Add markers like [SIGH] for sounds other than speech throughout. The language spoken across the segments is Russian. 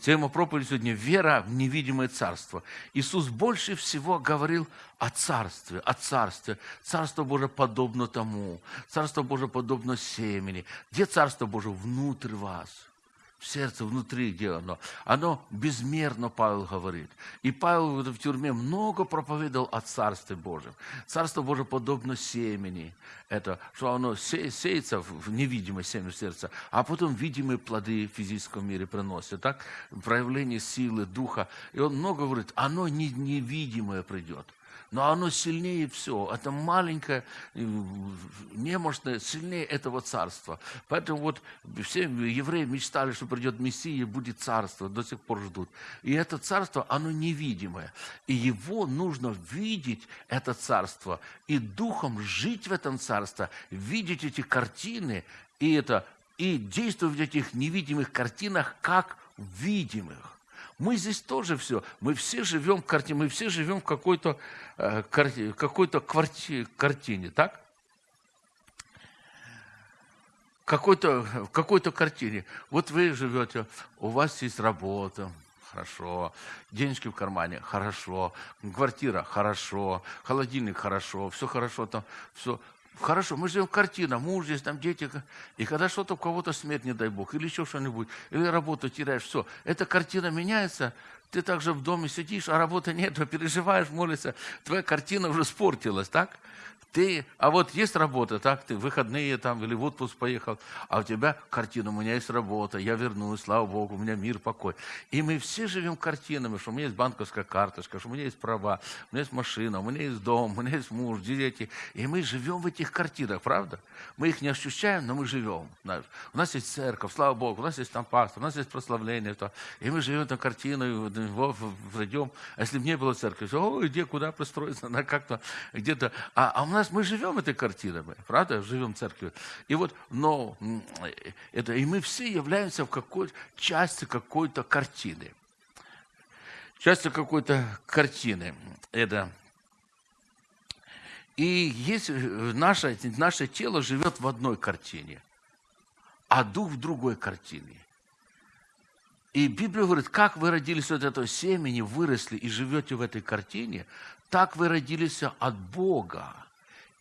Тема проповеди сегодня – вера в невидимое царство. Иисус больше всего говорил о царстве, о царстве. Царство Божие подобно тому. Царство Божие подобно семени. Где Царство Божие? Внутрь вас – в сердце, внутри, где оно. Оно безмерно, Павел говорит. И Павел в тюрьме много проповедовал о Царстве Божьем. Царство Божие подобно семени. Это, что оно се, сеется в невидимое семя сердца, а потом видимые плоды в физическом мире приносят. Так? Проявление силы, духа. И он много говорит, оно не, невидимое придет но оно сильнее все. Это маленькое, немощное, сильнее этого царства. Поэтому вот все евреи мечтали, что придет Мессия будет царство, до сих пор ждут. И это царство, оно невидимое. И его нужно видеть, это царство, и духом жить в этом царстве, видеть эти картины, и, это, и действовать в этих невидимых картинах, как видимых. Мы здесь тоже все. Мы все живем в картине, мы все живем в какой-то э, какой-то картине, так? Какой-то, в какой-то картине. Вот вы живете, у вас есть работа, хорошо, денежки в кармане, хорошо, квартира, хорошо, холодильник, хорошо, все хорошо там, все. Хорошо, мы живем картина, муж здесь, там дети. И когда что-то у кого-то смерть, не дай Бог, или еще что-нибудь, или работу теряешь, все, эта картина меняется, ты также в доме сидишь, а работы нет, [LAUGHS] переживаешь, молишься, твоя картина уже спортилась, так? Ты, а вот есть работа, так, ты выходные там или в отпуск поехал, а у тебя картина, у меня есть работа, я вернусь, слава Богу, у меня мир, покой. И мы все живем картинами, что у меня есть банковская карточка, что у меня есть права, у меня есть машина, у меня есть дом, у меня есть муж, дети. И мы живем в этих картинах, правда? Мы их не ощущаем, но мы живем. Знаешь. У нас есть церковь, слава Богу, у нас есть там пастор, у нас есть прославление. То, и мы живем эту картину, войдем. А если бы не было церкви, то, о, где, куда пристроиться, на как-то где-то. А, а у нас мы живем этой картиной, правда, живем в церкви. И вот, но это, и мы все являемся в какой части какой-то картины. Частью какой-то картины. Это и есть наше, наше тело живет в одной картине, а дух в другой картине. И Библия говорит, как вы родились от этого семени, выросли и живете в этой картине, так вы родились от Бога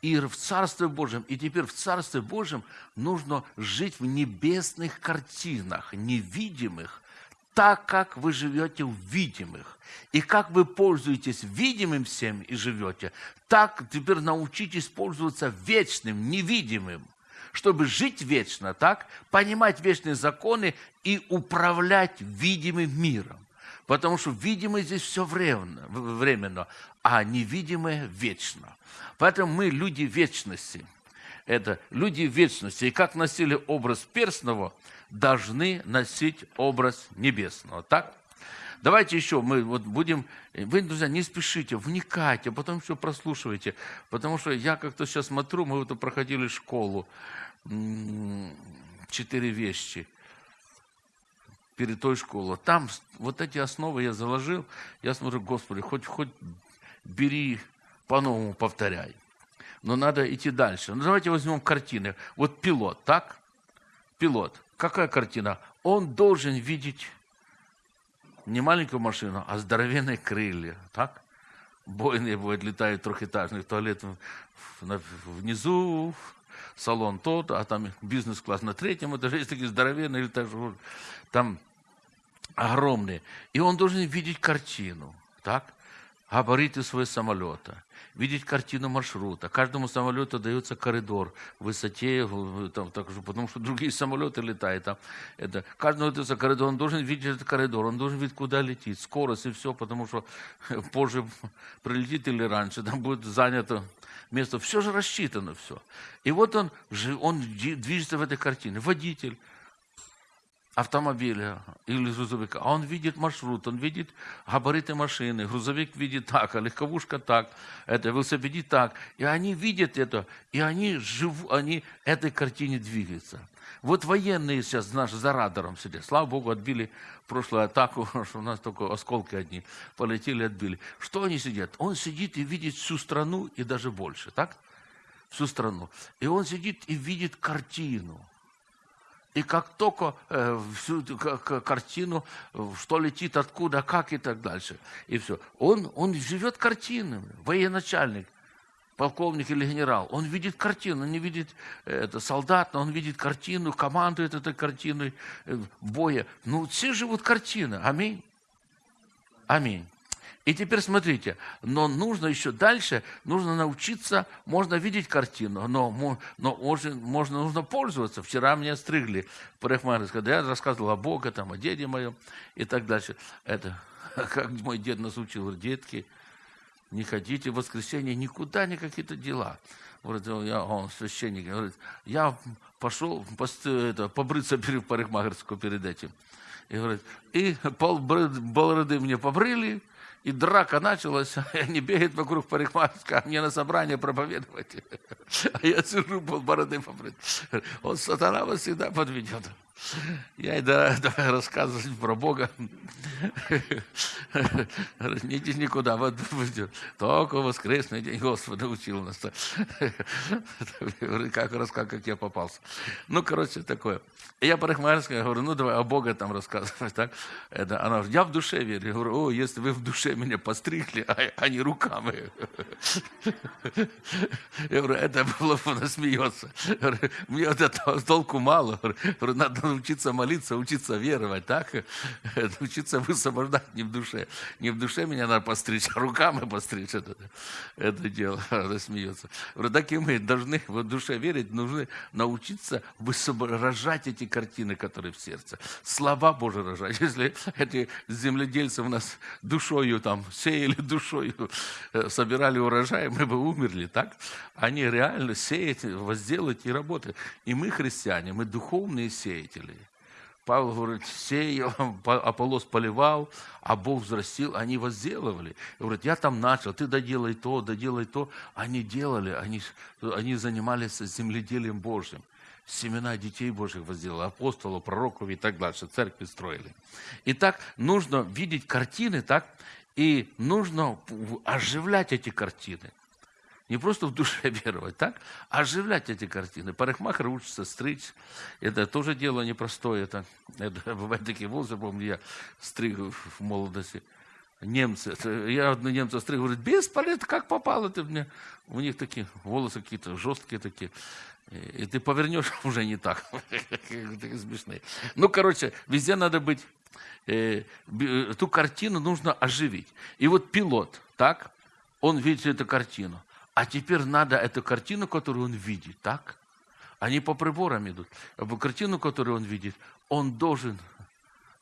и в Царстве Божьем. И теперь в Царстве Божьем нужно жить в небесных картинах, невидимых, так, как вы живете в видимых. И как вы пользуетесь видимым всем и живете, так теперь научитесь пользоваться вечным, невидимым чтобы жить вечно, так, понимать вечные законы и управлять видимым миром. Потому что видимое здесь все временно, временно, а невидимое вечно. Поэтому мы люди вечности. Это люди вечности. И как носили образ перстного, должны носить образ небесного. Так? Давайте еще мы вот будем... Вы, друзья, не спешите, вникайте, а потом все прослушивайте. Потому что я как-то сейчас смотрю, мы вот проходили школу. Четыре вещи перед той школой. Там вот эти основы я заложил. Я смотрю, Господи, хоть, хоть бери, по-новому повторяй. Но надо идти дальше. Ну, давайте возьмем картины. Вот пилот, так? Пилот. Какая картина? Он должен видеть не маленькую машину, а здоровенные крылья, так? Бойные бывают, летают трехэтажных туалет внизу, салон тот, а там бизнес-класс на третьем этаже, есть такие здоровенные, летают, там огромные. И он должен видеть картину, так? Габариты своего самолета, видеть картину маршрута. Каждому самолету дается коридор в высоте, там, так, потому что другие самолеты летают. Там, это, каждому дается коридор, он должен видеть этот коридор, он должен видеть, куда летит, скорость и все, потому что [LAUGHS] позже прилетит или раньше, там будет занято место. Все же рассчитано все. И вот он, он движется в этой картине. Водитель, автомобиля или грузовика, а он видит маршрут, он видит габариты машины, грузовик видит так, а легковушка так, это велосипедист так. И они видят это, и они живут, они этой картине двигаются. Вот военные сейчас наши за радаром сидят. Слава Богу, отбили прошлую атаку, [LAUGHS] что у нас только осколки одни полетели, отбили. Что они сидят? Он сидит и видит всю страну и даже больше, так? Всю страну. И он сидит и видит картину. И как только э, всю картину, что летит откуда, как и так дальше, и все. Он, он живет картинами, военачальник полковник или генерал, он видит картину, он не видит э, это, солдат, но он видит картину, командует этой картиной э, боя. Ну, все живут картина. Аминь. Аминь. И теперь смотрите, но нужно еще дальше, нужно научиться, можно видеть картину, но, но можно, можно, нужно пользоваться. Вчера меня стригли парикмахер, когда я рассказывал о Боге, там, о деде моем и так дальше. Это, [LAUGHS] как мой дед нас учил, детки, не ходите в воскресенье никуда, ни какие-то дела. Говорит, я, он священник, говорит, я пошел это, побриться перед парикмахерскую перед этим. И говорит, и пол бороды мне побрили, и драка началась, [LAUGHS] они бегают вокруг парикмахерской, а мне на собрание проповедовать. [LAUGHS] А я сижу, пол бороды побрит. Он сатана вас всегда подведет. Я и да, [LAUGHS] давай рассказывать про Бога. [LAUGHS] Не никуда. Вот, только воскресный день Господа учил нас. [LAUGHS] Как рассказал, как я попался. Ну, короче, такое. Я парикмахерская говорю, ну, давай о Бога там рассказывать. Так? Это, она говорит, я в душе верю. Я говорю, о, если вы в душе меня постригли, а, а не руками. Я говорю, это было, она смеется. Мне вот этого толку мало. Говорю, надо учиться молиться, учиться веровать, так? [LAUGHS] Учиться высвобождать не в душе. Не в душе меня надо постричь, а руками постричь это, это дело. [LAUGHS] Она смеется. Так и мы должны в душе верить, нужны научиться рожать эти картины, которые в сердце. Слова Божьи рожать. [LAUGHS] Если эти земледельцы у нас душою там сеяли душою, э, собирали урожай, мы бы умерли, так? Они реально сеют, возделают и работают. И мы, христиане, мы духовные сеятели. Павел говорит, сеял, Аполлос поливал, а Бог взрастил, они возделывали. И говорит, я там начал, ты доделай то, доделай то. Они делали, они, они занимались земледелием Божьим. Семена детей Божьих возделали, апостолов, пророков и так дальше, церкви строили. Итак, нужно видеть картины, так, и нужно оживлять эти картины. Не просто в душе [LAUGHS] веровать, так? А оживлять эти картины. Парикмахер учится стричь. Это тоже дело непростое. Это, [LAUGHS] это бывают такие волосы, помню, я стриг в молодости. Немцы, я одну немца стриг, говорит, бесполезно, как попало ты мне? У них такие волосы какие-то жесткие такие. И ты повернешь [LAUGHS] уже не так. Такие смешные. Ну, короче, везде надо быть. Э, ту картину нужно оживить. И вот пилот, так, он видит эту картину. А теперь надо эту картину, которую он видит, так? Они по приборам идут. А картину, которую он видит, он должен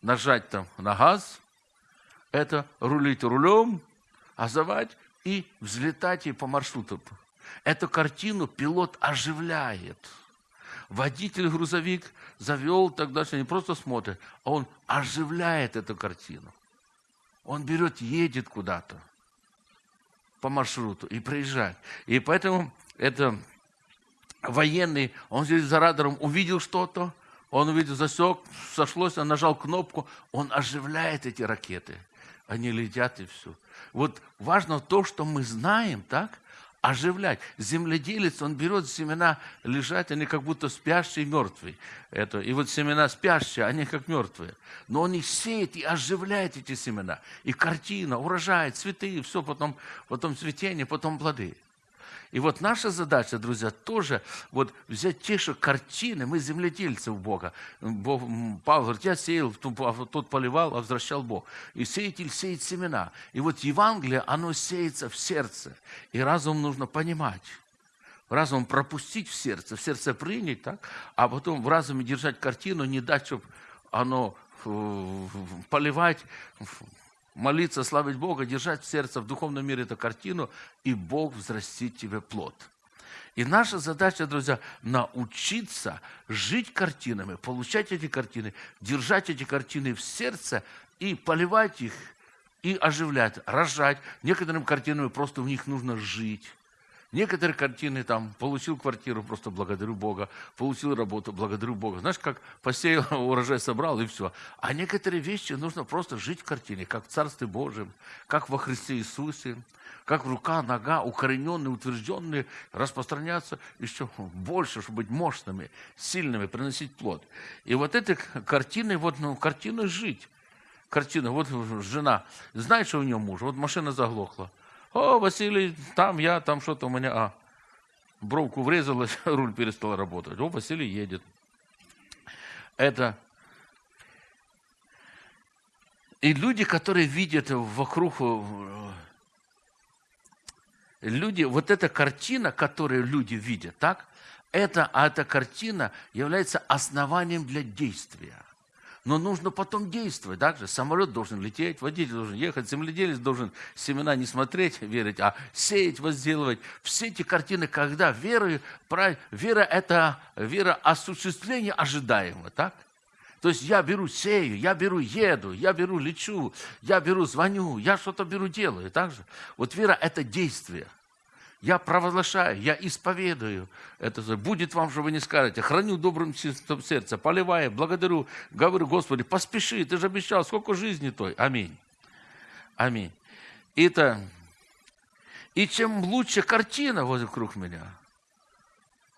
нажать там на газ, это рулить рулем, газовать и взлетать и по маршруту. Эту картину пилот оживляет. Водитель грузовик завел, тогда что не просто смотрит, а он оживляет эту картину. Он берет, едет куда-то по маршруту и проезжать. И поэтому это военный, он здесь за радаром увидел что-то, он увидел, засек, сошлось, он нажал кнопку, он оживляет эти ракеты. Они летят и все. Вот важно то, что мы знаем, так? Оживлять. Земледелец, он берет семена, лежать, они как будто спящие и мертвые. Это, и вот семена спящие, они как мертвые. Но он их сеет и оживляет эти семена. И картина, урожай, цветы, все, потом, потом цветение, потом плоды. И вот наша задача, друзья, тоже вот взять те же картины, мы земледельцы у Бога. Бог, Павел говорит, я сеял, тот поливал, а возвращал Бог. И сеятель сеет семена. И вот Евангелие, оно сеется в сердце. И разум нужно понимать. Разум пропустить в сердце, в сердце принять, так? а потом в разуме держать картину, не дать, чтобы оно э, поливать, молиться, славить Бога, держать в сердце, в духовном мире эту картину, и Бог взрастит тебе плод. И наша задача, друзья, научиться жить картинами, получать эти картины, держать эти картины в сердце и поливать их, и оживлять, рожать. Некоторым картинам просто в них нужно жить. Некоторые картины там, получил квартиру, просто благодарю Бога, получил работу, благодарю Бога. Знаешь, как посеял, [LAUGHS] урожай собрал и все. А некоторые вещи нужно просто жить в картине, как в Царстве Божьем, как во Христе Иисусе, как рука, нога, укорененные, утвержденные, распространяться еще больше, чтобы быть мощными, сильными, приносить плод. И вот этой картиной, вот, ну, картиной жить. Картина, вот жена, знает, что у нее муж, вот машина заглохла. О, Василий, там я, там что-то у меня, а, бровку врезалась, [LAUGHS] руль перестал работать. О, Василий едет. Это и люди, которые видят вокруг люди, вот эта картина, которую люди видят, так, это, а эта картина является основанием для действия. Но нужно потом действовать. Также самолет должен лететь, водитель должен ехать, земледелец должен семена не смотреть, верить, а сеять, возделывать. Все эти картины, когда вера, вера – это вера осуществления ожидаемого, так? То есть я беру, сею, я беру, еду, я беру, лечу, я беру, звоню, я что-то беру, делаю. Так же? Вот вера – это действие. Я провозглашаю, я исповедую. Это будет вам, что вы не скажете. Храню добрым сердце, поливая, благодарю, говорю, Господи, поспеши, ты же обещал, сколько жизни той. Аминь. Аминь. Это, и чем лучше картина вокруг меня –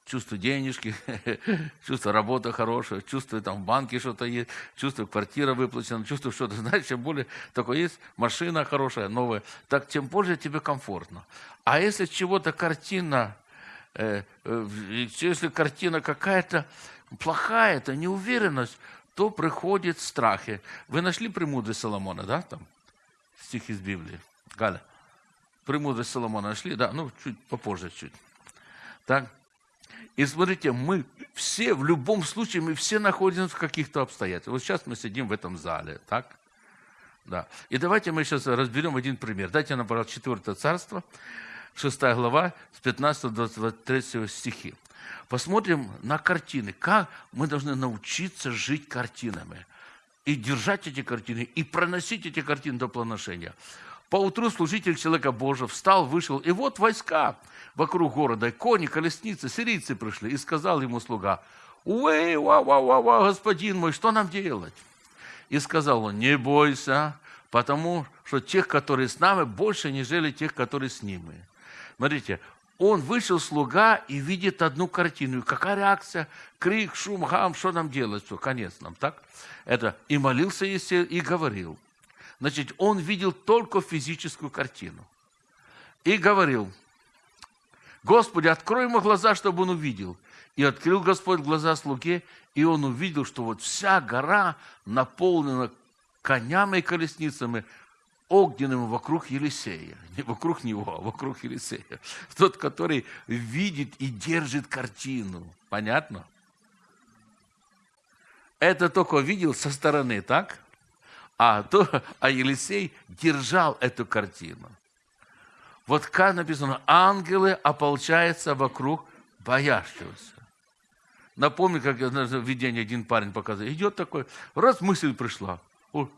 чувствую денежки, [LAUGHS] чувствую работа хорошая, чувствую там в банке что-то есть, чувствую квартира выплачена, чувствую что-то, [LAUGHS] знаешь, чем более такое есть, машина хорошая, новая, так тем более тебе комфортно. А если чего-то картина, э, э, если картина какая-то плохая, это неуверенность, то приходит страхи. Вы нашли премудрость Соломона, да, там, стих из Библии? Галя, премудрость Соломона нашли? Да, ну, чуть попозже чуть. Так, и смотрите, мы все, в любом случае, мы все находимся в каких-то обстоятельствах. Вот сейчас мы сидим в этом зале, так? Да. И давайте мы сейчас разберем один пример. Дайте нам, пожалуйста, 4 царство, 6 глава, с 15 до 23 стихи. Посмотрим на картины, как мы должны научиться жить картинами. И держать эти картины, и проносить эти картины до планошения. Поутру служитель человека Божьего встал, вышел, и вот войска вокруг города, кони, колесницы, сирийцы пришли, и сказал ему слуга, «Уэй, ва, ва, ва, ва, господин мой, что нам делать?» И сказал он, «Не бойся, потому что тех, которые с нами, больше, нежели тех, которые с ними». Смотрите, он вышел слуга и видит одну картину. какая реакция? Крик, шум, гам, что нам делать? Все, конец нам, так? Это и молился и говорил – Значит, он видел только физическую картину. И говорил, Господи, открой ему глаза, чтобы он увидел. И открыл Господь глаза слуге, и он увидел, что вот вся гора наполнена конями и колесницами, огненными вокруг Елисея. Не вокруг него, а вокруг Елисея. Тот, который видит и держит картину. Понятно? Это только видел со стороны, так? А, то, а Елисей держал эту картину. Вот как написано, ангелы ополчаются вокруг боящегося. Напомню, как в видении один парень показывает. Идет такой, раз мысль пришла. О,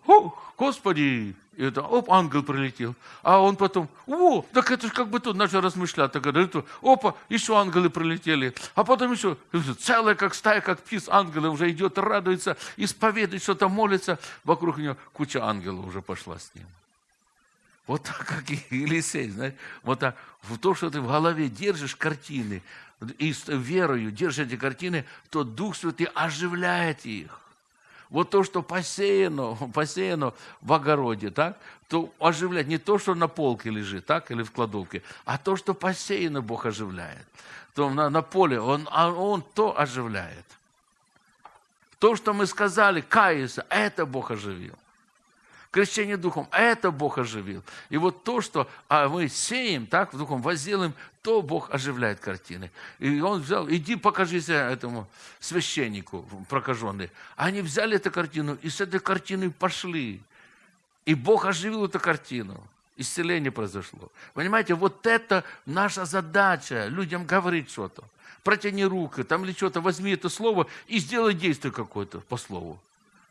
Господи! И это, оп, ангел прилетел. А он потом, о, так это же как бы тут начал размышлять. Так, это, опа, еще ангелы прилетели. А потом еще, целая как стая, как птиц, ангелы уже идет, радуется, исповедует, что-то молится. Вокруг него куча ангелов уже пошла с ним. Вот так, как и Елисей, знаешь, вот так, в то, что ты в голове держишь картины, и с верою держишь эти картины, то Дух Святый оживляет их. Вот то, что посеяно, [LAUGHS] посеяно в огороде, так, то оживляет не то, что на полке лежит, так, или в кладовке, а то, что посеяно, Бог оживляет. То на, на поле он, а он то оживляет. То, что мы сказали, каяться, это Бог оживил крещение Духом, это Бог оживил. И вот то, что а мы сеем, так, в Духом возделаем, то Бог оживляет картины. И он взял, иди покажись этому священнику прокаженный. Они взяли эту картину и с этой картиной пошли. И Бог оживил эту картину. Исцеление произошло. Понимаете, вот это наша задача, людям говорить что-то. Протяни руку, там или что-то, возьми это слово и сделай действие какое-то по слову.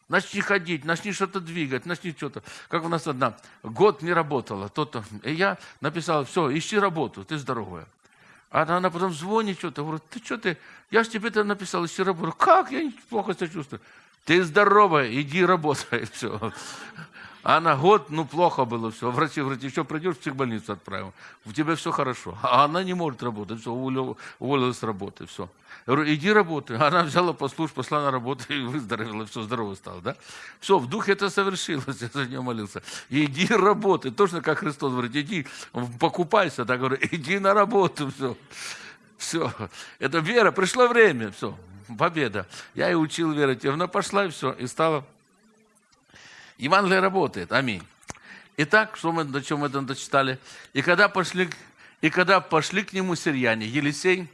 Начни ходить, начни что-то двигать, начни что-то. Как у нас одна, год не работала. То-то. И я написал, все, ищи работу, ты здоровая. А она потом звонит что-то, говорит, ты что ты, я же тебе это написал, ищи работу. Как? Я плохо себя чувствую. Ты здоровая, иди работай. [LAUGHS] Все. Она год, ну, плохо было все. Врачи говорят, еще придешь, в психбольницу отправим. У тебя все хорошо. А она не может работать. Все, уволилась с работы. Все. Я говорю, иди работай. [LAUGHS] Она взяла послушь, пошла на работу и выздоровела. Все, здорово стало. Да? Все, в духе это совершилось. [LAUGHS] Я за нее молился. Иди работай. Точно как Христос говорит, иди, покупайся. Так говорю, [LAUGHS] иди на работу. Все. Все. Это вера. Пришло время. Все. Победа. Я и учил верить. Она пошла и все. И стала Евангелие работает. Аминь. Итак, что мы, до чем мы это дочитали? И когда пошли, и когда пошли к нему сирияне, Елисей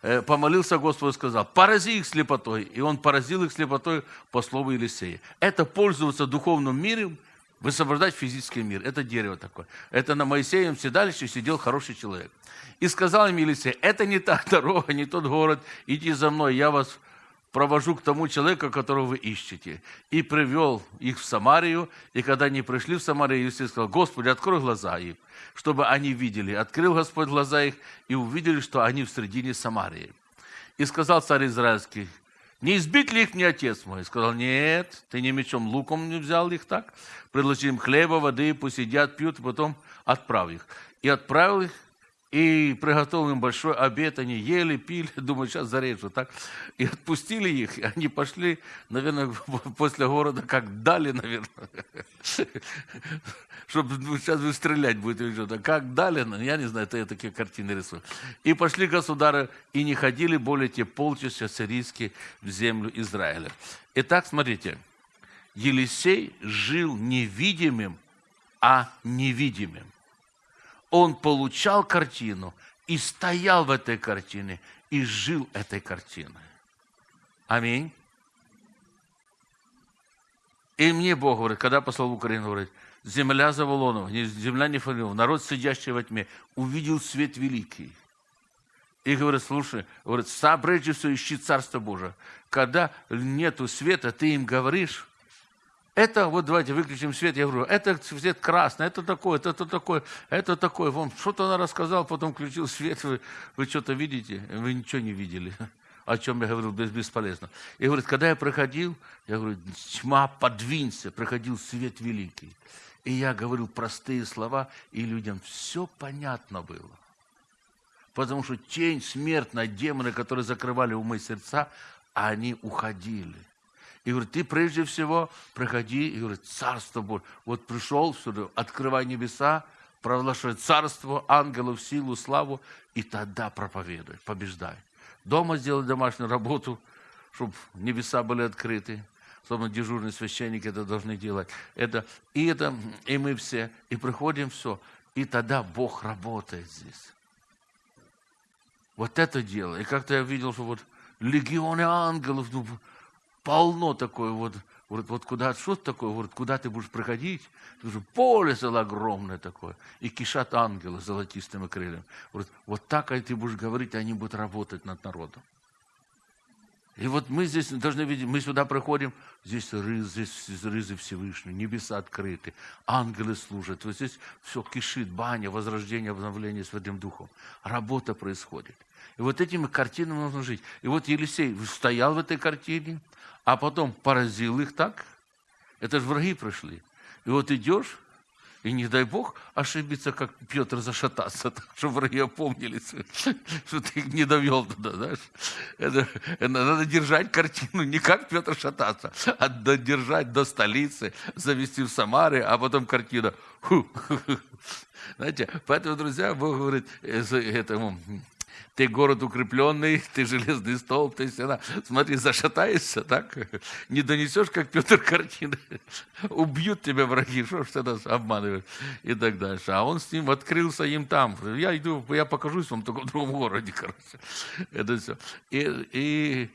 э, помолился Господу и сказал, порази их слепотой. И он поразил их слепотой по слову Елисея. Это пользоваться духовным миром, высвобождать физический мир. Это дерево такое. Это на Моисеем седалище сидел хороший человек. И сказал им Елисей, это не та [LAUGHS] дорога, не тот город, иди за мной, я вас провожу к тому человеку, которого вы ищете. И привел их в Самарию, и когда они пришли в Самарию, Иисус сказал, Господи, открой глаза их, чтобы они видели. Открыл Господь глаза их, и увидели, что они в середине Самарии. И сказал царь Израильский, не избить ли их мне отец мой? Сказал, нет, ты не мечом луком не взял их так. Предложи им хлеба, воды, пусть едят, пьют, и потом отправь их. И отправил их и приготовил им большой обед, они ели, пили, [LAUGHS] думаю, сейчас зарежу, так? И отпустили их, и они пошли, наверное, [LAUGHS] после города, как дали, наверное, чтобы сейчас вы стрелять будете что-то, как дали, ну, я не знаю, это я такие картины рисую. И пошли государы, и не ходили более те полчаса сирийские в землю Израиля. Итак, смотрите, Елисей жил невидимым, а невидимым он получал картину и стоял в этой картине, и жил этой картиной. Аминь. И мне Бог говорит, когда послал в Украину, говорит, земля Заволонова, земля Нефалиова, народ, сидящий во тьме, увидел свет великий. И говорит, слушай, говорит, прежде всего ищи Царство Божие. Когда нету света, ты им говоришь, это, вот давайте выключим свет, я говорю, это свет красный, это такое, это такое, это такое. Вам что-то она рассказала, потом включил свет, вы, вы что-то видите? Вы ничего не видели. О чем я говорил, бесполезно. И говорит, когда я проходил, я говорю, тьма, подвинься, проходил свет великий. И я говорил простые слова, и людям все понятно было. Потому что тень смертная, демоны, которые закрывали умы и сердца, они уходили. И говорит, ты прежде всего проходи, и говорит, царство Божье. Вот пришел сюда, открывай небеса, провозглашай царство, ангелов, силу, славу, и тогда проповедуй, побеждай. Дома сделай домашнюю работу, чтобы небеса были открыты. Особенно дежурные священники это должны делать. Это, и это, и мы все, и приходим все. И тогда Бог работает здесь. Вот это дело. И как-то я видел, что вот легионы ангелов, ну, полно такое вот, говорит, вот куда, что такое, говорит, куда ты будешь проходить? Говорит, поле целое огромное такое, и кишат ангелы золотистыми крыльями. Говорит, вот так а ты будешь говорить, они будут работать над народом. И вот мы здесь должны видеть, мы сюда проходим, здесь рыз, здесь рызы Всевышний, небеса открыты, ангелы служат. Вот здесь все кишит, баня, возрождение, обновление Святым Духом. Работа происходит. И вот этими картинами нужно жить. И вот Елисей стоял в этой картине, а потом поразил их так. Это же враги пришли. И вот идешь, и не дай Бог ошибиться, как Петр зашататься, [LAUGHS] так, чтобы враги опомнились, [LAUGHS] что ты их не довел туда, знаешь. Это, это надо держать картину, не как Петр шататься, а додержать до столицы, завести в Самаре, а потом картина. Фу. [LAUGHS] Знаете, поэтому, друзья, Бог говорит этому ты город укрепленный, [LAUGHS] ты железный столб, ты стена. Смотри, зашатаешься, так? Не донесешь, как Петр картины. Убьют тебя враги, что ж ты нас обманываешь? И так дальше. А он с ним открылся им там. Я иду, я покажусь вам только в другом городе, короче. Это все. И, и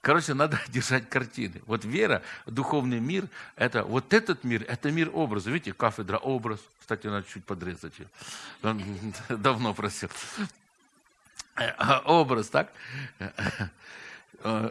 Короче, надо [LAUGHS] держать картины. Вот вера, духовный мир, это вот этот мир, это мир образа. Видите, кафедра образ. Кстати, надо чуть подрезать ее. [LAUGHS] Давно просил. Э, образ, так? э,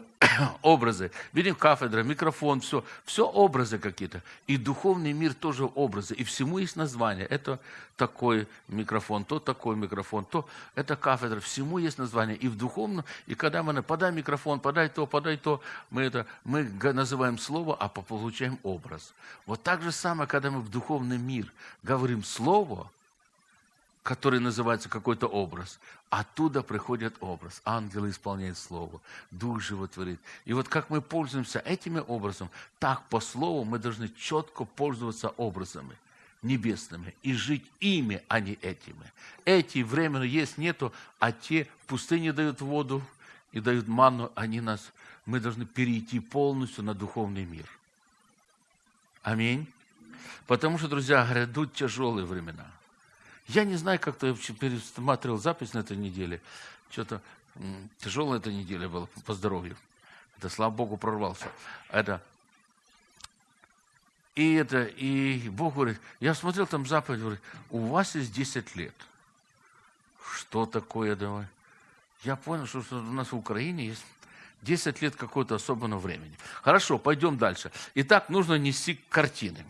образы. Видим кафедра, микрофон, все. Все образы какие-то. И духовный мир тоже образы. И всему есть название. Это такой микрофон, то такой микрофон, то это кафедра. Всему есть название. И в духовном, и когда мы подай микрофон, подай то, подай то, мы это мы называем слово, а получаем образ. Вот так же самое, когда мы в духовный мир говорим слово, который называется какой-то образ. Оттуда приходит образ. Ангелы исполняют Слово. Дух животворит. И вот как мы пользуемся этими образом, так по Слову мы должны четко пользоваться образами небесными и жить ими, а не этими. Эти временно есть, нету, а те в пустыне дают воду и дают манну, они нас, мы должны перейти полностью на духовный мир. Аминь. Потому что, друзья, грядут тяжелые времена – я не знаю, как-то я пересматривал запись на этой неделе. Что-то тяжелая эта неделя была по здоровью. Это, слава Богу, прорвался. Это, и это, и Бог говорит, я смотрел там заповедь, говорит, у вас есть 10 лет. Что такое, давай? Я понял, что у нас в Украине есть 10 лет какого-то особенного времени. Хорошо, пойдем дальше. Итак, нужно нести картины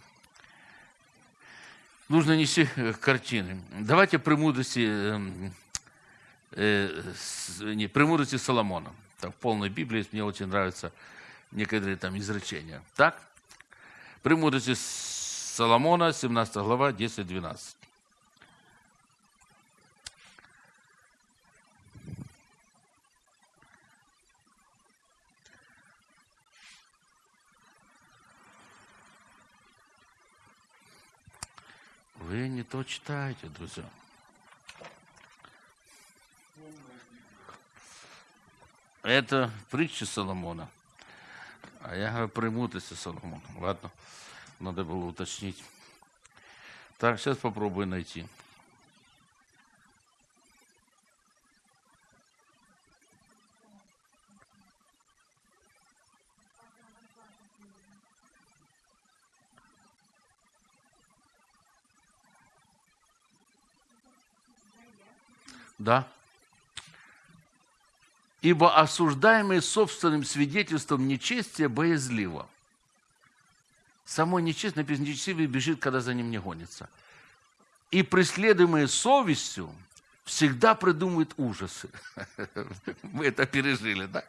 нужно нести э, картины. Давайте премудрости, эм, э, не, премудрости Соломона. Так, в полной Библии мне очень нравятся некоторые там изречения. Так? Премудрости Соломона, 17 глава, 10-12. Вы не то читаете, друзья. Это притча Соломона. А я говорю, премудрости Соломона. Ладно, надо было уточнить. Так, сейчас попробую найти. Да. Ибо осуждаемый собственным свидетельством нечестия боязливо. Само нечестие, написано, нечестивый бежит, когда за ним не гонится. И преследуемые совестью всегда придумывают ужасы. [LAUGHS] Мы это пережили, да?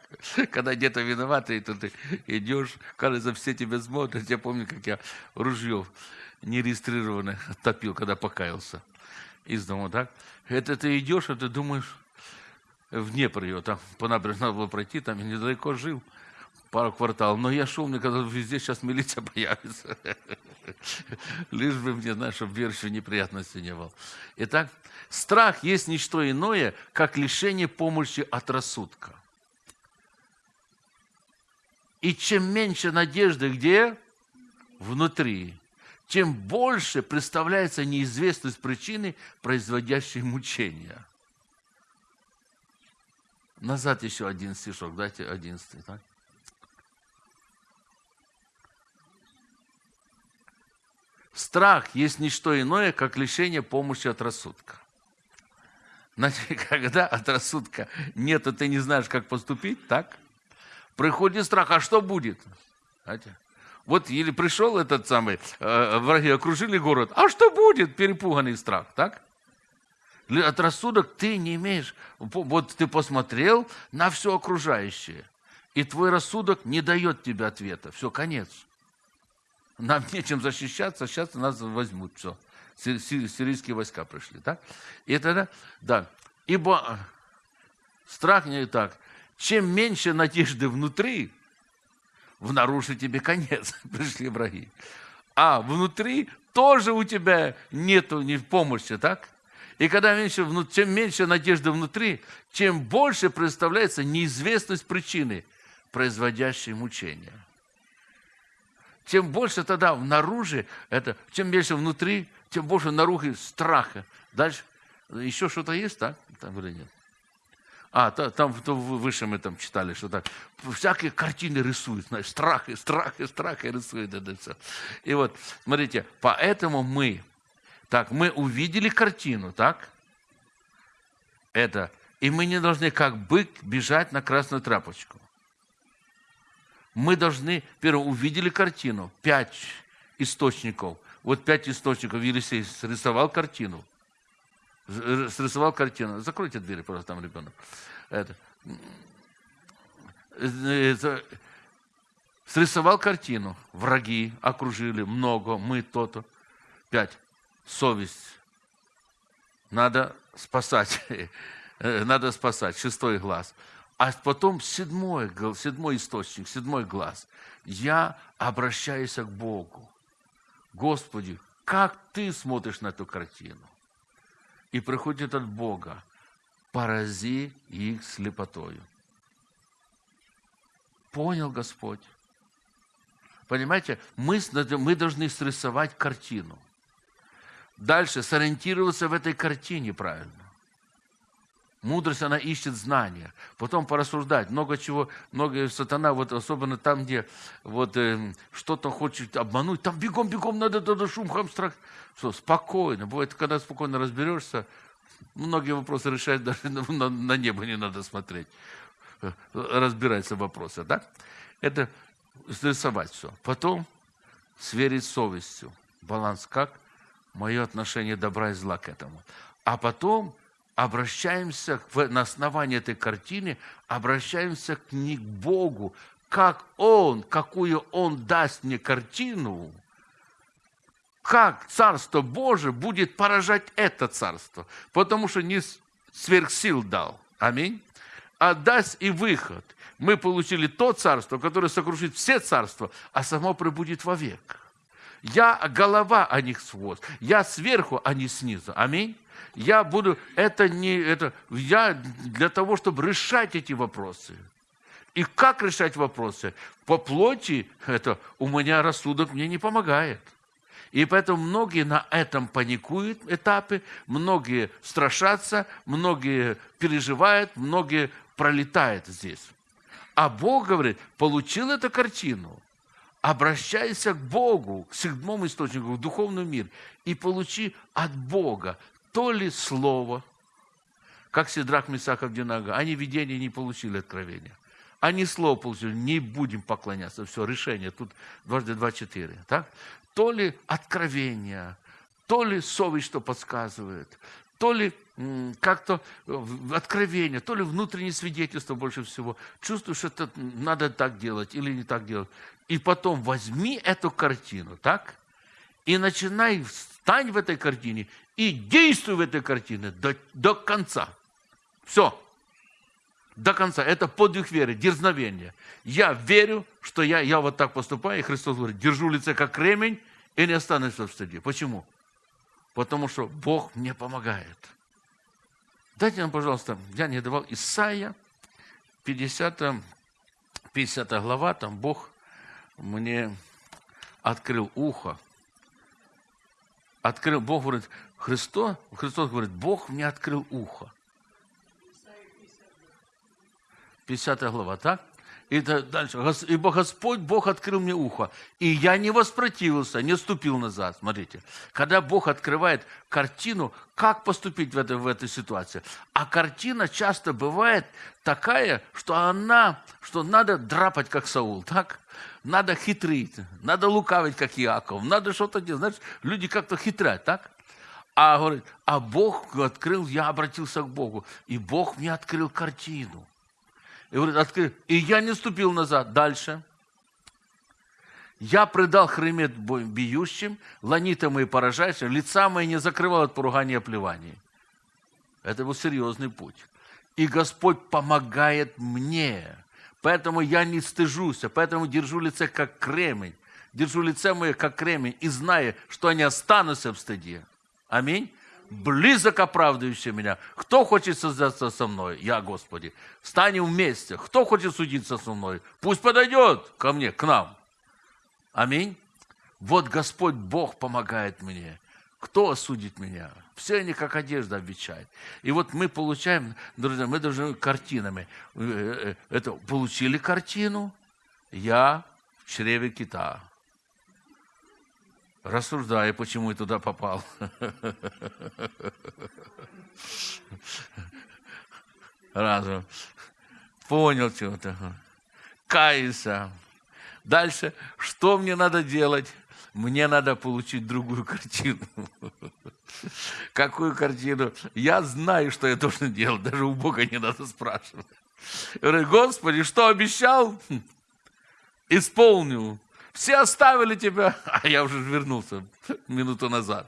Когда где-то виноваты, и тут ты идешь, кажется, все тебя смотрят. Я помню, как я ружье нерегистрированное топил, когда покаялся из дома, так? Это ты идешь, а ты думаешь, в Днепр ее, там по набережной надо было пройти, там я недалеко жил, пару кварталов. Но я шел, мне казалось, везде сейчас милиция [LAUGHS] появится. Лишь бы мне, знаешь, чтобы верующего неприятности не было. Итак, страх есть не что иное, как лишение помощи от рассудка. И чем меньше надежды где? Внутри тем больше представляется неизвестность причины, производящей мучения. Назад еще один стишок, дайте одиннадцатый. Так? Страх есть не что иное, как лишение помощи от рассудка. Значит, [LAUGHS] когда от рассудка нет, и ты не знаешь, как поступить, так? Приходит страх, а что будет? Знаете? Вот или пришел этот самый, э, враги окружили город, а что будет? Перепуганный страх, так? От рассудок ты не имеешь. Вот ты посмотрел на все окружающее, и твой рассудок не дает тебе ответа. Все, конец. Нам нечем защищаться, сейчас нас возьмут. Все. Сирийские войска пришли. Так? И тогда, да. Ибо э, страх не так. Чем меньше надежды внутри, внаружи тебе конец, [LAUGHS] пришли враги. А внутри тоже у тебя нету ни помощи, так? И когда меньше, чем меньше надежды внутри, чем больше представляется неизвестность причины, производящей мучения. Тем больше тогда внаружи, это, чем меньше внутри, тем больше наружу страха. Дальше еще что-то есть, так? Там или нет? А, там выше мы там читали, что так всякие картины рисуют, знаешь, страх и страх и страх и рисуют это все. И вот, смотрите, поэтому мы, так, мы увидели картину, так? Это, и мы не должны как бык бежать на красную трапочку. мы должны, первое, увидели картину, пять источников. Вот пять источников Елисей срисовал картину. Срисовал картину. Закройте двери, пожалуйста, там ребенок. Это. Срисовал картину. Враги окружили, много, мы то-то. Пять. Совесть. Надо спасать. [LAUGHS] Надо спасать. Шестой глаз. А потом седьмой, седьмой источник, седьмой глаз. Я обращаюсь к Богу. Господи, как ты смотришь на эту картину? И приходит от Бога, порази их слепотою. Понял Господь? Понимаете, мы, мы должны срисовать картину. Дальше сориентироваться в этой картине правильно. Мудрость, она ищет знания. Потом порассуждать. Много чего, много сатана, вот особенно там, где вот э, что-то хочет обмануть, там бегом-бегом надо туда шум, хам, страх. Что, спокойно. Бывает, когда спокойно разберешься, многие вопросы решать [LAUGHS] даже на, на, на небо не надо смотреть. Разбираются вопросы, да? Это срисовать все. Потом сверить совестью. Баланс как? Мое отношение добра и зла к этому. А потом обращаемся на основании этой картины, обращаемся к не к Богу, как Он, какую Он даст мне картину, как Царство Божие будет поражать это Царство, потому что не сверхсил дал. Аминь. А даст и выход. Мы получили то царство, которое сокрушит все царства, а само пребудет вовек. Я голова, а не хвост. Я сверху, а не снизу. Аминь я буду, это не, это, я для того, чтобы решать эти вопросы. И как решать вопросы? По плоти это у меня рассудок мне не помогает. И поэтому многие на этом паникуют этапы, многие страшатся, многие переживают, многие пролетают здесь. А Бог говорит, получил эту картину, обращайся к Богу, к седьмому источнику, в духовный мир, и получи от Бога то ли слово, как Сидрак, Месах, Авдинага, они видения не получили откровения. Они слово получили, не будем поклоняться. Все, решение, тут дважды два, четыре. Так? То ли откровение, то ли совесть, что подсказывает, то ли как-то э, откровение, то ли внутреннее свидетельство больше всего. Чувствуешь, что это надо так делать или не так делать. И потом возьми эту картину, так? И начинай, встань в этой картине и действуй в этой картине до, до конца. Все. До конца. Это подвиг веры, дерзновение. Я верю, что я, я вот так поступаю, и Христос говорит, держу лице как кремень и не останусь в стыде. Почему? Потому что Бог мне помогает. Дайте нам, пожалуйста, я не давал Исаия, 50, 50 глава, там Бог мне открыл ухо, открыл, Бог говорит, Христос, Христос говорит, Бог мне открыл ухо. 50 глава, так? И дальше. Ибо Господь, Бог открыл мне ухо. И я не воспротивился, не ступил назад. Смотрите. Когда Бог открывает картину, как поступить в этой, в этой ситуации. А картина часто бывает такая, что она, что надо драпать, как Саул, так? Надо хитрить, надо лукавить, как Иаков, надо что-то делать. Знаешь, люди как-то хитрят, так? А, говорит, а Бог открыл, я обратился к Богу, и Бог мне открыл картину. И, говорит, открыл, и я не ступил назад. Дальше. Я предал хремет бьющим, ланитам и поражающим, лица мои не закрывал от поругания и оплеваний. Это был серьезный путь. И Господь помогает мне. Поэтому я не стыжусь, поэтому держу лице как кремень. Держу лице мое как кремень и знаю, что они останутся в стыде. Аминь близок оправдывающий меня. Кто хочет создаться со мной? Я, Господи. Станем вместе. Кто хочет судиться со мной? Пусть подойдет ко мне, к нам. Аминь. Вот Господь Бог помогает мне. Кто осудит меня? Все они как одежда обещают. И вот мы получаем, друзья, мы должны картинами. Э, э, это, получили картину, я в чреве кита рассуждая, почему я туда попал. Разум. Понял что-то. Кайся. Дальше, что мне надо делать? Мне надо получить другую картину. Какую картину? Я знаю, что я должен делать. Даже у Бога не надо спрашивать. Я говорю, Господи, что обещал? Исполню. Все оставили тебя, [LAUGHS] а я уже вернулся минуту назад.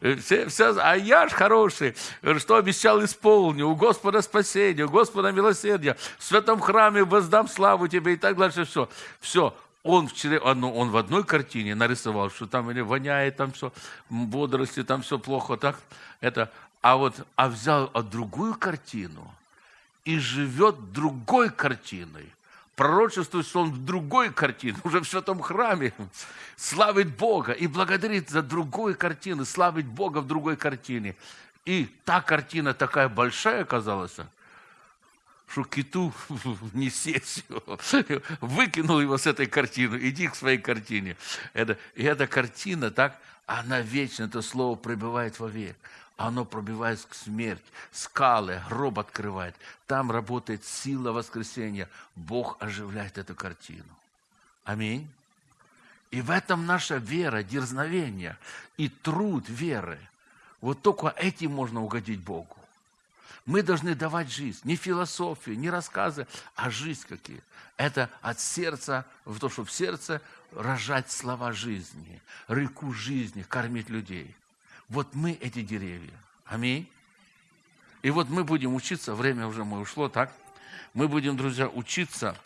Все, все, а я ж хороший, что обещал, исполню. У Господа спасение, у Господа милосердие. В святом храме воздам славу тебе и так дальше. Все, все. Он, вчера, он, он в одной картине нарисовал, что там или воняет, там все, бодрости, там все плохо, так, это, а вот, а взял а другую картину и живет другой картиной пророчествует, что он в другой картине, [LAUGHS] уже в святом храме, славит Бога и благодарит за другую картину, славить Бога в другой картине. И та картина такая большая оказалась, что киту [LAUGHS] не сесть [LAUGHS] выкинул его с этой картины, иди к своей картине. Это, и эта картина, так, она вечно, это слово пребывает вовек оно пробивает смерть, скалы, гроб открывает. Там работает сила воскресения. Бог оживляет эту картину. Аминь. И в этом наша вера, дерзновение и труд веры. Вот только этим можно угодить Богу. Мы должны давать жизнь, не философию, не рассказы, а жизнь какие. Это от сердца, в то, чтобы в сердце рожать слова жизни, реку жизни, кормить людей. Вот мы эти деревья. Аминь. И вот мы будем учиться, время уже мы ушло, так? Мы будем, друзья, учиться,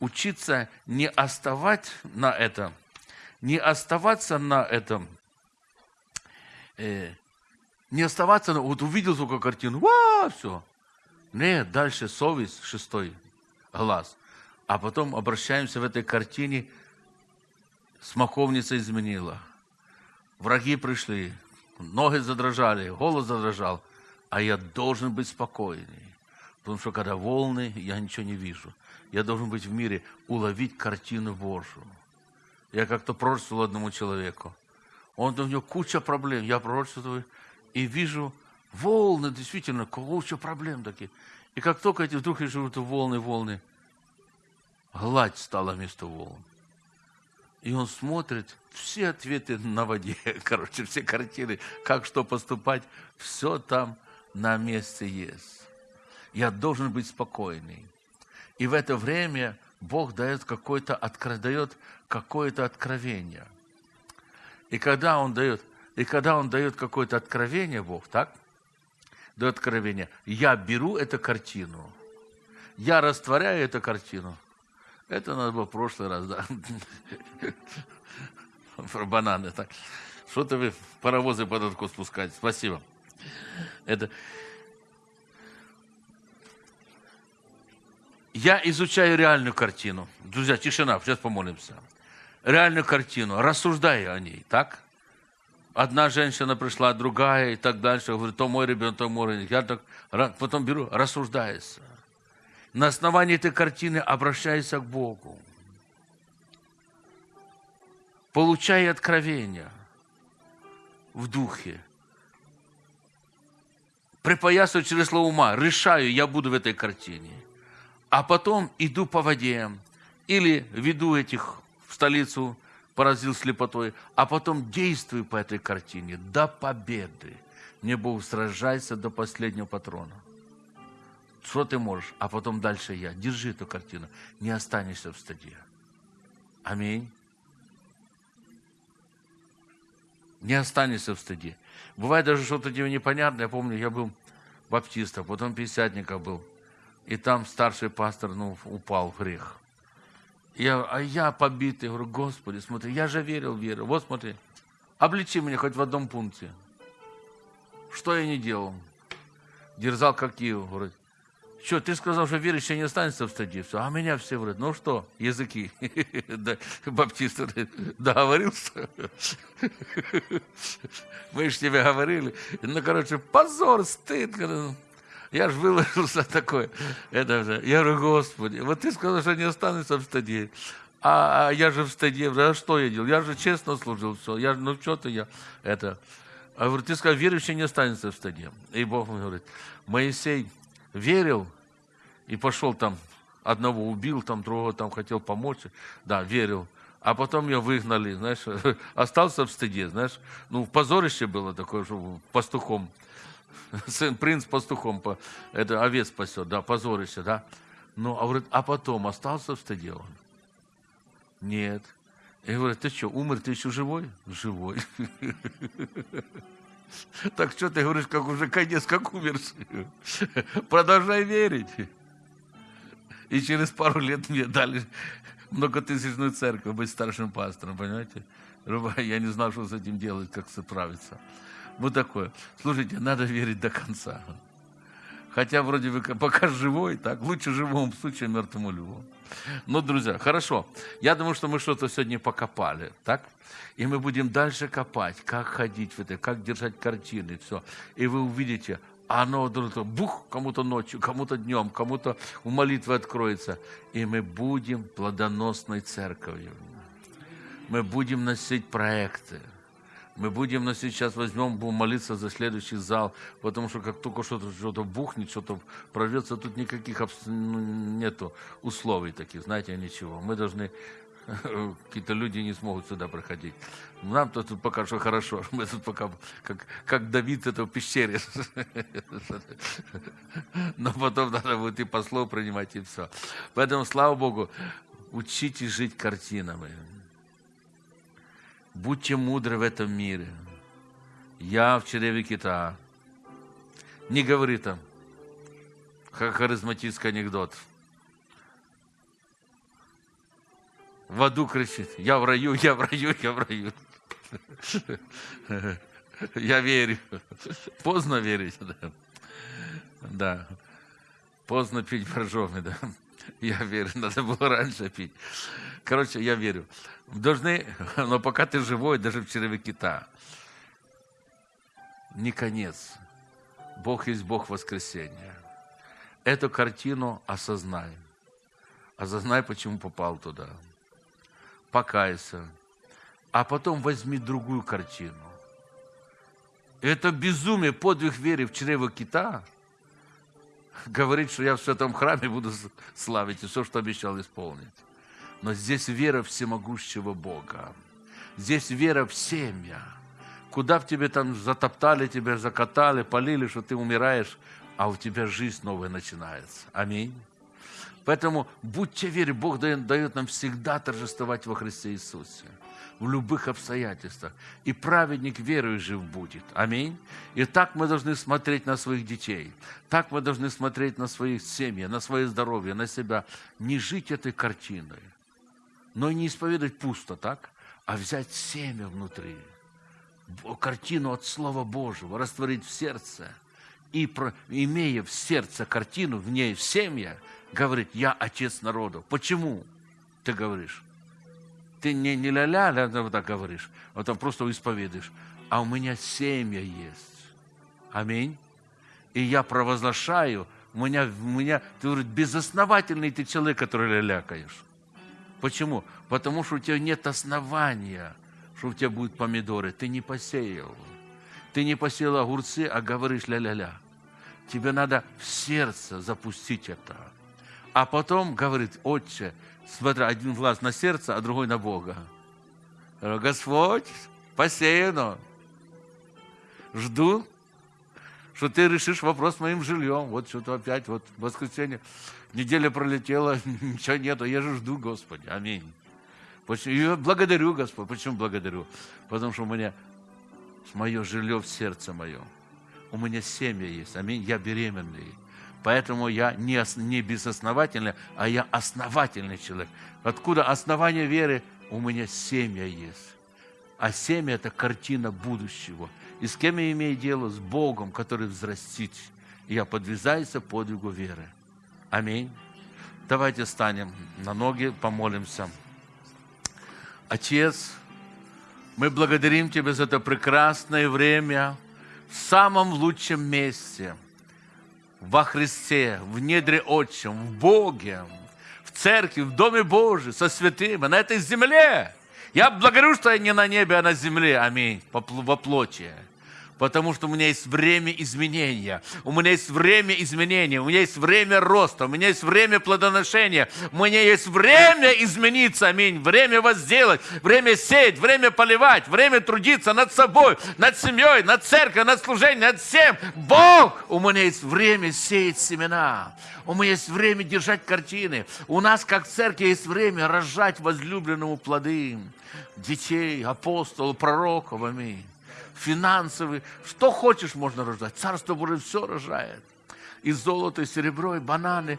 учиться не оставать на этом, не оставаться на этом, э, не оставаться, на, вот увидел только картину, ва, все. Нет, дальше совесть, шестой глаз. А потом обращаемся в этой картине, смоковница изменила. Враги пришли, ноги задрожали, голос задрожал, а я должен быть спокойный. Потому что когда волны, я ничего не вижу. Я должен быть в мире, уловить картину Божию. Я как-то пророчествовал одному человеку. Он, у него куча проблем. Я пророчествую и вижу волны, действительно, куча проблем такие. И как только эти вдруг живут волны, волны, гладь стала вместо волн. И он смотрит, все ответы на воде, [LAUGHS] короче, все картины, как что поступать, все там на месте есть. Я должен быть спокойный. И в это время Бог дает какое-то дает какое-то откровение. И когда Он дает, и когда Он дает какое-то откровение, Бог, так? Дает откровение. Я беру эту картину, я растворяю эту картину, это надо было в прошлый раз, да. Про бананы. Так. Что-то вы паровозы под откос спускаете. Спасибо. Это... Я изучаю реальную картину. Друзья, тишина, сейчас помолимся. Реальную картину, рассуждаю о ней, так? Одна женщина пришла, другая и так дальше. Говорит, то мой ребенок, то мой ребенок. Я так потом беру, рассуждается на основании этой картины обращайся к Богу. Получай откровения в духе. Припоясываю через слово ума, решаю, я буду в этой картине. А потом иду по воде или веду этих в столицу, поразил слепотой, а потом действую по этой картине до победы. Не Бог сражайся до последнего патрона. Что ты можешь? А потом дальше я. Держи эту картину. Не останешься в стаде. Аминь. Не останешься в стаде. Бывает даже что-то тебе непонятное. Я помню, я был баптистом, потом пятидесятников был. И там старший пастор ну, упал в грех. Я, а я побитый, говорю, Господи, смотри, я же верил, верил. Вот смотри, обличи меня хоть в одном пункте. Что я не делал? Дерзал как Киев, говорит, что, ты сказал, что верующий не останется в стаде. Все. А меня все говорят, ну что, языки. [LAUGHS] баптист договорился. [LAUGHS] Мы же тебе говорили. Ну, короче, позор, стыд. Я же выложился такой. Это, я говорю, Господи, вот ты сказал, что не останется в стаде. А, а я же в стаде, а что я делал? Я же честно служил, все. Я, ну, что-то я, это... А говорю, ты сказал, верующий не останется в стаде. И Бог мне говорит, Моисей верил и пошел там, одного убил, там другого там хотел помочь, да, верил. а потом ее выгнали, знаешь, [LAUGHS] остался в стыде, знаешь. Ну, позорище было такое, что пастухом, [LAUGHS] сын, принц пастухом, это овец спасет, да, позорище, да. Ну, а, говорит, а потом остался в стыде он? Нет. И говорит, ты что, умер, ты еще живой? Живой. [LAUGHS] [LAUGHS] Так что ты говоришь, как уже конец, как умерший? [LAUGHS] Продолжай верить. И через пару лет мне дали многотысячную церковь быть старшим пастором, понимаете? [LAUGHS] Я не знал, что с этим делать, как справиться. Вот такое. Слушайте, надо верить до конца. Хотя вроде бы пока живой, так лучше живому случаю, мертвому любому. Ну, друзья, хорошо. Я думаю, что мы что-то сегодня покопали, так? И мы будем дальше копать, как ходить в это, как держать картины, все. И вы увидите, оно вдруг бух, кому-то ночью, кому-то днем, кому-то у молитвы откроется. И мы будем плодоносной церковью. Мы будем носить проекты. Мы будем на сейчас возьмем, будем молиться за следующий зал, потому что как только что-то что бухнет, что-то прорвется, тут никаких ну, нету условий таких, знаете, ничего. Мы должны [LAUGHS] какие-то люди не смогут сюда проходить. Нам -то тут пока что хорошо. [LAUGHS] Мы тут пока как, как Давид это в пещере. [LAUGHS] Но потом надо будет и послов принимать, и все. Поэтому, слава Богу, учитесь жить картинами. Будьте мудры в этом мире. Я в чреве кита. Не говори там, как харизматический анекдот. В аду кричит, я в раю, я в раю, я в раю. Я верю. Поздно верить, да. Да. Поздно пить боржоми, да. Я верю, надо было раньше пить. Короче, я верю. Должны, [LAUGHS] но пока ты живой, даже в черве кита, не конец. Бог есть Бог воскресения. Эту картину осознай. Осознай, почему попал туда. Покайся. А потом возьми другую картину. Это безумие, подвиг веры в чрево кита – говорит, что я в святом храме буду славить и все, что обещал исполнить. Но здесь вера всемогущего Бога. Здесь вера в семья. Куда в тебе там затоптали, тебя закатали, полили, что ты умираешь, а у тебя жизнь новая начинается. Аминь. Поэтому будьте вере, Бог дает, нам всегда торжествовать во Христе Иисусе в любых обстоятельствах. И праведник верою жив будет. Аминь. И так мы должны смотреть на своих детей. Так мы должны смотреть на своих семьи, на свое здоровье, на себя. Не жить этой картиной, но не исповедовать пусто, так? А взять семя внутри. Картину от Слова Божьего растворить в сердце. И, имея в сердце картину, в ней в семье, говорить, я отец народу. Почему ты говоришь? ты не, не ля-ля, ля, вот так говоришь, а там просто исповедуешь. А у меня семья есть. Аминь. И я провозглашаю, у меня, у меня, ты говоришь, безосновательный ты человек, который ля-лякаешь. Почему? Потому что у тебя нет основания, что у тебя будут помидоры. Ты не посеял. Ты не посеял огурцы, а говоришь ля-ля-ля. Тебе надо в сердце запустить это. А потом говорит, отче, смотря один глаз на сердце, а другой на Бога. Господь, посеяно. Жду, что ты решишь вопрос с моим жильем. Вот что-то опять, вот воскресенье, неделя пролетела, [LAUGHS] ничего нету. Я же жду, Господи. Аминь. Я благодарю, Господь. Почему благодарю? Потому что у меня мое жилье в сердце мое. У меня семья есть. Аминь. Я беременный. Поэтому я не, не безосновательный, а я основательный человек. Откуда основание веры? У меня семья есть. А семя – это картина будущего. И с кем я имею дело? С Богом, который взрастит. И я подвязаюсь подвигу веры. Аминь. Давайте станем на ноги, помолимся. Отец, мы благодарим Тебя за это прекрасное время в самом лучшем месте – во Христе, в недре Отчем, в Боге, в церкви, в Доме Божьем, со святыми, на этой земле. Я благодарю, что я не на небе, а на земле. Аминь. Во плоти. Потому что у меня есть время изменения. У меня есть время изменения. У меня есть время роста. У меня есть время плодоношения. У меня есть время измениться. Аминь. Время возделать. Время сеять. Время поливать. Время трудиться над собой, над семьей, над церковью, над служением, над всем. Бог! У меня есть время сеять семена. У меня есть время держать картины. У нас, как церкви, есть время рожать возлюбленному плоды. Детей, апостолов, пророков. Аминь финансовый, что хочешь можно рождать. Царство Божие все рожает. И золото, и серебро, и бананы,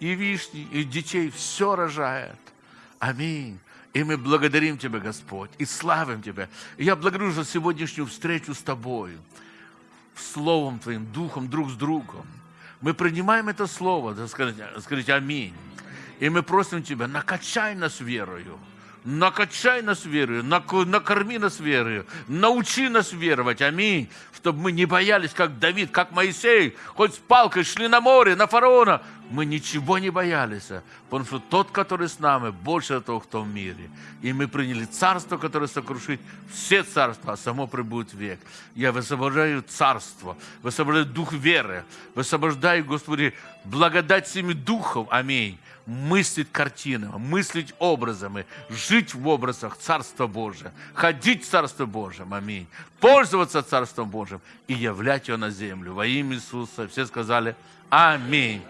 и вишни, и детей все рожает. Аминь. И мы благодарим Тебя, Господь, и славим Тебя. И я благодарю за сегодняшнюю встречу с Тобой, Словом Твоим, Духом, друг с другом. Мы принимаем это Слово, да, скажите, скажите аминь. И мы просим Тебя, накачай нас верою накачай нас верою, накорми нас верою, научи нас веровать, аминь, чтобы мы не боялись, как Давид, как Моисей, хоть с палкой шли на море, на фараона, мы ничего не боялись, потому что тот, который с нами, больше того, кто в мире. И мы приняли царство, которое сокрушит все царства, а само прибудет век. Я высвобождаю царство, высвобождаю дух веры, высвобождаю, Господи, благодать всеми духов, аминь мыслить картинами, мыслить образами, жить в образах Царства Божия, ходить в Царство Божьем, аминь, пользоваться Царством Божьим и являть его на землю. Во имя Иисуса все сказали Аминь.